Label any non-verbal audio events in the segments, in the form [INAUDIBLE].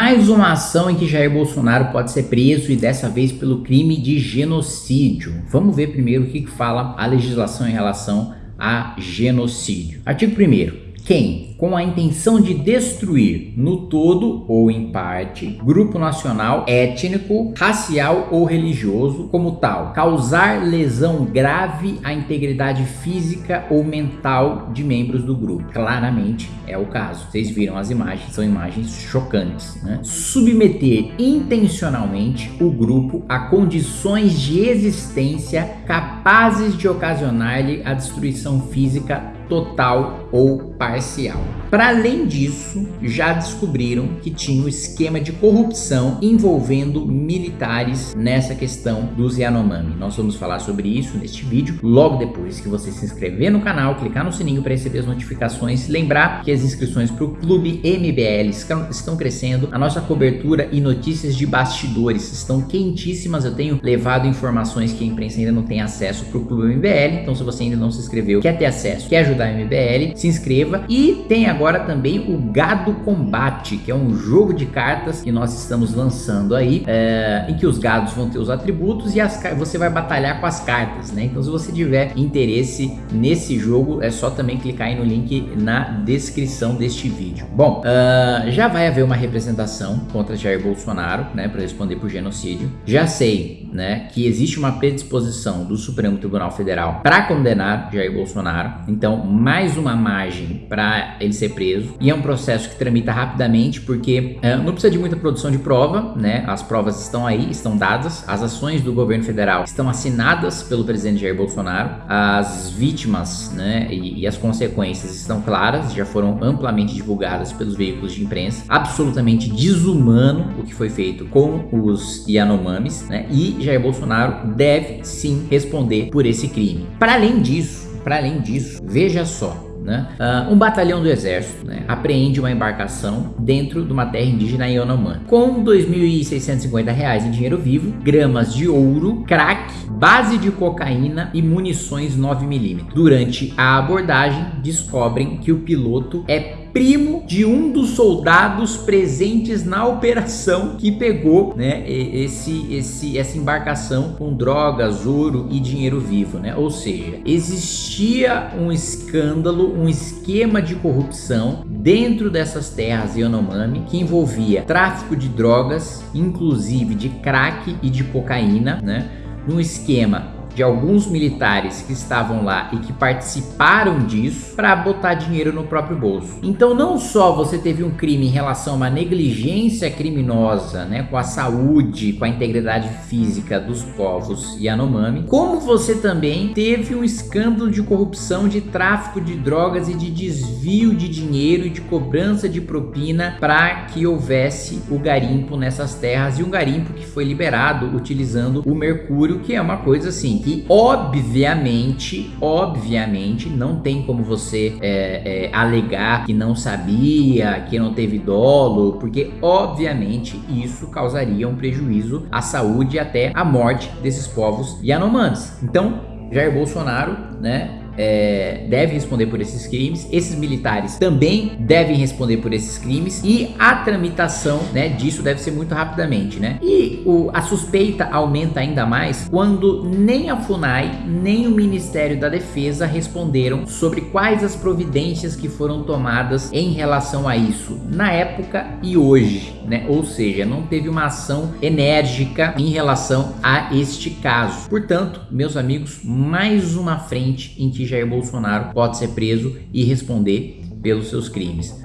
Mais uma ação em que Jair Bolsonaro pode ser preso e dessa vez pelo crime de genocídio. Vamos ver primeiro o que fala a legislação em relação a genocídio. Artigo 1 quem, com a intenção de destruir no todo ou em parte, grupo nacional, étnico, racial ou religioso como tal, causar lesão grave à integridade física ou mental de membros do grupo. Claramente é o caso. Vocês viram as imagens, são imagens chocantes. Né? Submeter intencionalmente o grupo a condições de existência capazes de ocasionar-lhe a destruição física total ou parcial. Para além disso, já descobriram que tinha um esquema de corrupção envolvendo militares nessa questão dos Yanomami. Nós vamos falar sobre isso neste vídeo, logo depois que você se inscrever no canal, clicar no sininho para receber as notificações, lembrar que as inscrições para o Clube MBL estão crescendo, a nossa cobertura e notícias de bastidores estão quentíssimas, eu tenho levado informações que a imprensa ainda não tem acesso para o Clube MBL, então se você ainda não se inscreveu, quer ter acesso, quer ajudar da MBL, se inscreva e tem agora também o Gado Combate, que é um jogo de cartas que nós estamos lançando aí, é, em que os gados vão ter os atributos e as, você vai batalhar com as cartas, né? Então se você tiver interesse nesse jogo, é só também clicar aí no link na descrição deste vídeo. Bom, uh, já vai haver uma representação contra Jair Bolsonaro, né, para responder por genocídio. Já sei, né, que existe uma predisposição do Supremo Tribunal Federal para condenar Jair Bolsonaro. Então, mais uma margem para ele ser preso e é um processo que tramita rapidamente porque uh, não precisa de muita produção de prova, né? As provas estão aí, estão dadas, as ações do governo federal estão assinadas pelo presidente Jair Bolsonaro, as vítimas, né, e, e as consequências estão claras, já foram amplamente divulgadas pelos veículos de imprensa, absolutamente desumano o que foi feito com os Yanomamis, né? E Jair Bolsonaro deve sim responder por esse crime. Para além disso, para além disso, veja só, né? Uh, um batalhão do exército né, apreende uma embarcação dentro de uma terra indígena Yanomami com R$ 2.650 em dinheiro vivo, gramas de ouro, crack, base de cocaína e munições 9mm. Durante a abordagem, descobrem que o piloto é primo de um dos soldados presentes na operação que pegou né, esse, esse, essa embarcação com drogas, ouro e dinheiro vivo. Né? Ou seja, existia um escândalo, um esquema de corrupção dentro dessas terras Yanomami que envolvia tráfico de drogas, inclusive de crack e de cocaína, né? num esquema de alguns militares que estavam lá e que participaram disso para botar dinheiro no próprio bolso. Então não só você teve um crime em relação a uma negligência criminosa, né, com a saúde, com a integridade física dos povos Yanomami, como você também teve um escândalo de corrupção, de tráfico de drogas e de desvio de dinheiro e de cobrança de propina para que houvesse o garimpo nessas terras e um garimpo que foi liberado utilizando o mercúrio, que é uma coisa assim que obviamente, obviamente, não tem como você é, é, alegar que não sabia, que não teve dolo, porque obviamente isso causaria um prejuízo à saúde e até à morte desses povos Yanomamis. Então, Jair Bolsonaro, né, é, deve responder por esses crimes, esses militares também devem responder por esses crimes e a tramitação né, disso deve ser muito rapidamente, né? E o, a suspeita aumenta ainda mais quando nem a FUNAI nem o Ministério da Defesa responderam sobre quais as providências que foram tomadas em relação a isso na época e hoje, né? Ou seja, não teve uma ação enérgica em relação a este caso. Portanto, meus amigos, mais uma frente em que Jair Bolsonaro pode ser preso e responder pelos seus crimes.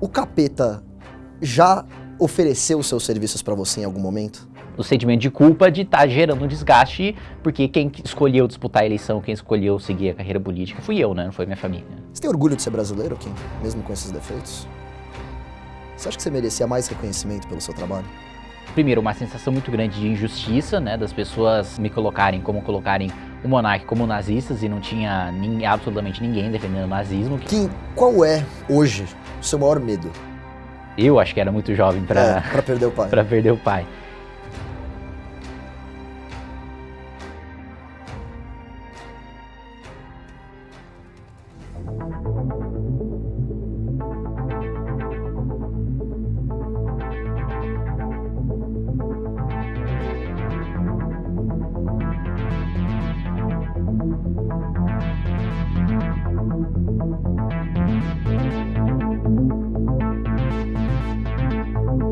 O capeta já ofereceu seus serviços para você em algum momento? O sentimento de culpa de estar tá gerando um desgaste, porque quem escolheu disputar a eleição, quem escolheu seguir a carreira política fui eu, né? Não foi minha família. Você tem orgulho de ser brasileiro, Kim? Mesmo com esses defeitos? Você acha que você merecia mais reconhecimento pelo seu trabalho? Primeiro, uma sensação muito grande de injustiça, né? Das pessoas me colocarem como colocarem o monarca como nazistas e não tinha absolutamente ninguém defendendo o nazismo. Kim, qual é, hoje, o seu maior medo? Eu acho que era muito jovem para é, pra perder o pai. [LAUGHS] para perder o pai. Thank you.